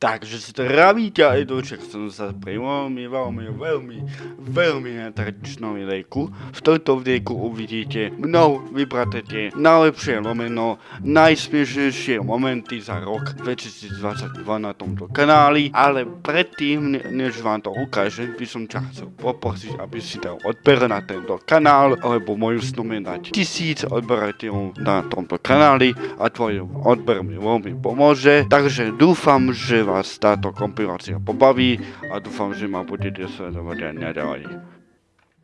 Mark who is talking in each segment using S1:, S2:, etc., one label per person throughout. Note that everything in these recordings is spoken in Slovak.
S1: Takže zdravíte aj doček, som sa pri veľmi, veľmi, veľmi, veľmi netradičnom videjku. V tomto videjku uvidíte mnou vybraté tie najlepšie lomeno, najsmiešnejšie momenty za rok 2022 na tomto kanáli. Ale predtým, než vám to ukážem, by som ťa chcel poprosiť, aby si dal odber na tento kanál, alebo moju snom je dať tisíc odberateľov na tomto kanáli a tvoj odber mi veľmi pomôže. Takže dúfam, že vás táto kompilácia pobaví a dúfam, že ma budete sledovať aj naďalej.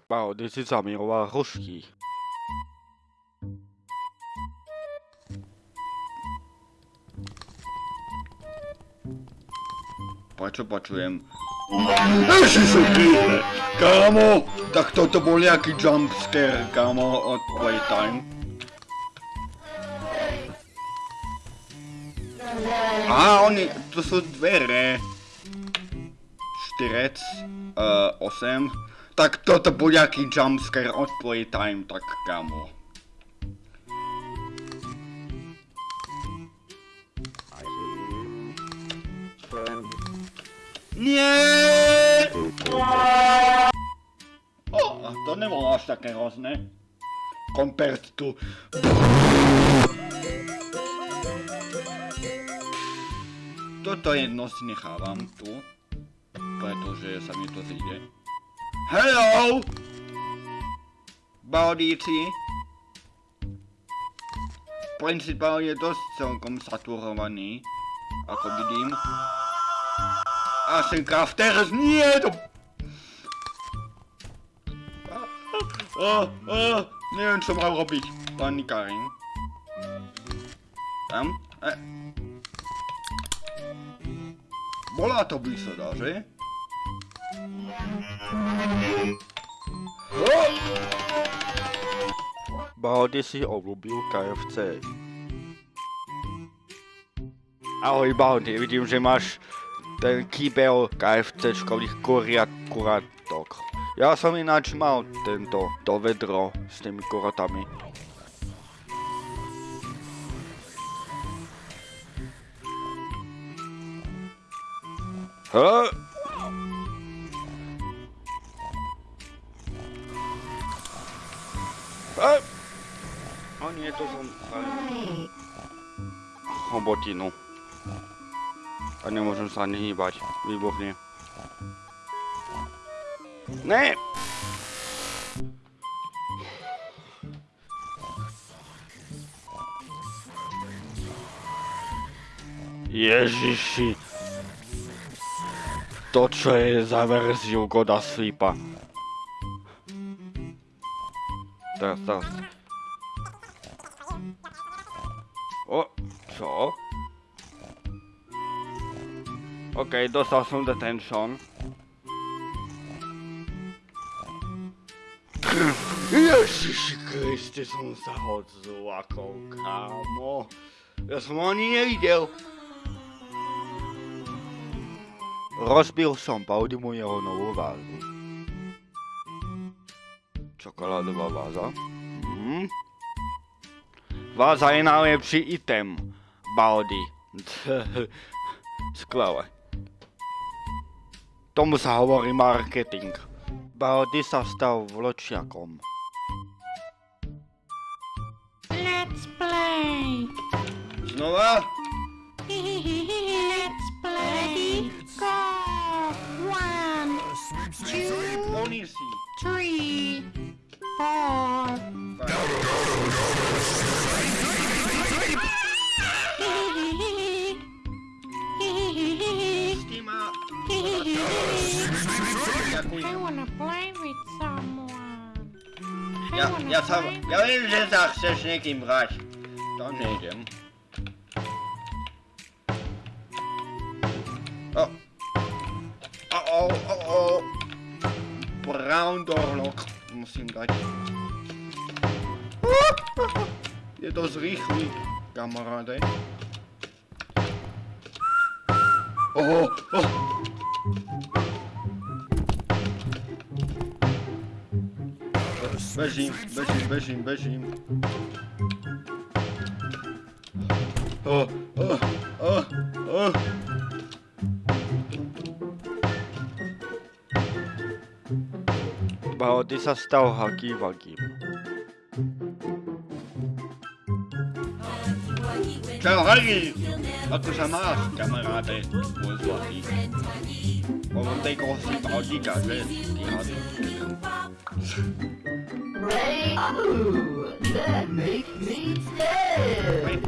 S1: Wow, ty si sa miloval hrušky. Prečo počujem? Ježišuky! Kámo! Tak toto bol nejaký jumpscare, kámo, od Playtime. Á, oni, to sú dvere. Štyrec, uh, 8. Tak toto bol nejaký jumpscare od Playtime, tak kámo. Nie! O, a to nebolo až také hrozné. Compared to... Jedno si nechávam tu, pretože sa mi to zíde. Hello! Baudíci! Principál je dosť celkom saturovaný, ako vidím. A sem teraz nie to... O, o, neviem čo mám robiť, pani Karin. Tam, e. Bola to výsada, že? Bahody si obľúbil KFC. Ahoj Bahody, vidím, že máš ten kýbel KFCčkových kuriat kuratok. Ja som ináč mal tento, to vedro s tými kuratami. O nie, to som... Hobotinu. A nemôžem sa ani hýbať. Výborne. Ne! Ježiši. To čo je za verziu Goda Sleepa. Teraz, teraz. O, čo? OK, dostal som detention. Ježiši Kriste, som sa hod zlakol, kámo. Ja som ho ani nevidel. Rozbil som Baudimu jeho novú vázu. Čokoládová váza. Mhm. Váza je najlepší item. Baldi. Skvelé. Tomu sa hovorí marketing. Baldy sa stal vločiakom.
S2: Let's play.
S1: Znova?
S2: Let's I wanna play with someone. I
S1: Ja,
S2: wanna
S1: ja sa...
S2: play
S1: Ja viem, že sa chceš niekým hrať. To nejdem. O. O, o, o, o. Brown doorlock. Musím dať. Je dosť rýchly, kamaráde. Oho, oh. Beijinho, beijinho, beijinho, beijinho. Oh, oh, oh, oh. Bautista stał aqui. wagi. Tchau, Hagi! A tu chamás, camarada? Pois o aqui. Vamos ter que se pra né? Que rádio. Ty hady.
S3: That make me dead.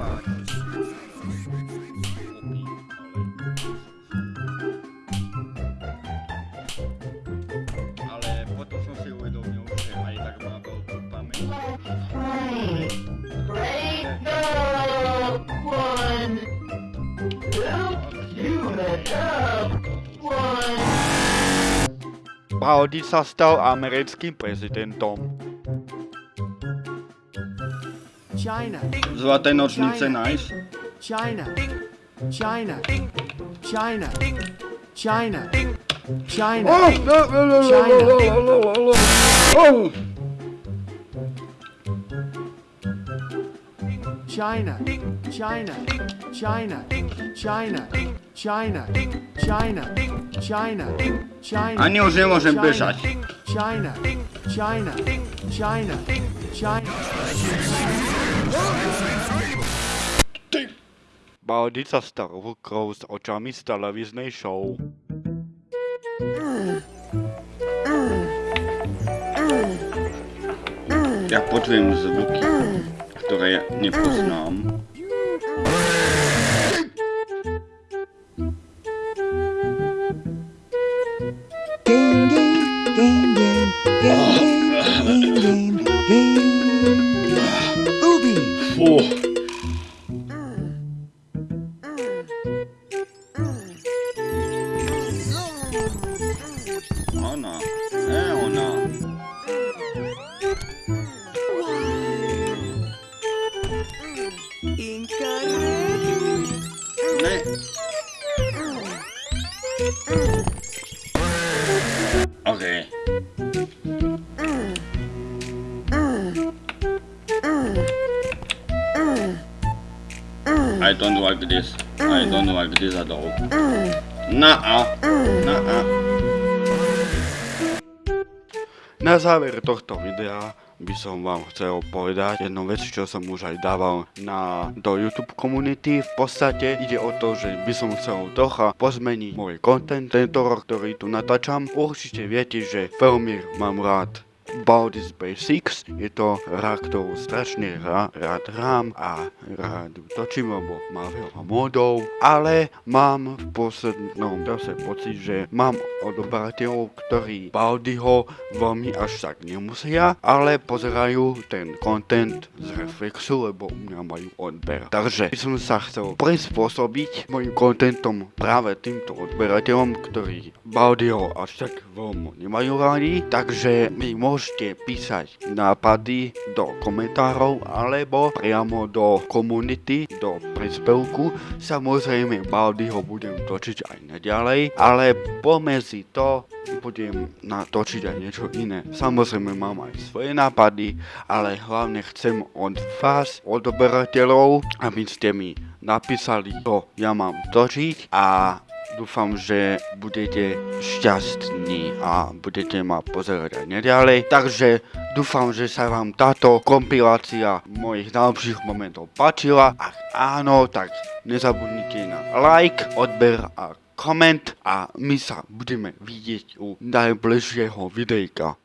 S1: Ale potom som si uvedomil, že aj tak pamäť.
S3: One. Help, human, help, one.
S1: Baldy sa stal americkým prezidentom. Zlaté nočnice nice.
S4: China, China, China, China, China,
S1: Oh!
S4: China, China, China, China, China, China, China, China.
S1: Ani už nemôžem
S4: China,
S1: bežať.
S4: China, China, China, China.
S1: Stal rukrou s očami z televíznej show. Ja počujem zvuky, ktoré nepoznám. I don't like this. I don't like this at all. Nuh-uh. Nuh-uh. Na záver tohto videa by som vám chcel povedať jednu vec, čo som už aj dával na, do YouTube komunity. V podstate ide o to, že by som chcel trocha pozmeniť môj content tento rok, ktorý tu natáčam. Určite viete, že veľmi mám rád Baldi's Basics. Je to hra, ktorú strašne rá, rád hrám a rád točím, lebo má veľa modov. Ale mám v poslednom čase pocit, že mám odoberateľov, ktorí Baldiho veľmi až tak nemusia, ale pozerajú ten content z Reflexu, lebo u mňa majú odber. Takže by som sa chcel prispôsobiť mojim contentom práve týmto odberateľom, ktorí Baldiho až tak veľmi nemajú rádi. Takže mi môžete písať nápady do komentárov alebo priamo do komunity, do príspevku. Samozrejme Baldiho budem točiť aj naďalej, ale pomedzi to budem natočiť aj niečo iné. Samozrejme mám aj svoje nápady, ale hlavne chcem od vás, odberateľov, aby ste mi napísali, čo ja mám točiť a dúfam, že budete šťastní a budete ma pozerať aj neďalej. Takže dúfam, že sa vám táto kompilácia mojich najlepších momentov páčila. Ak áno, tak nezabudnite na like, odber a koment a my sa budeme vidieť u najbližšieho videjka.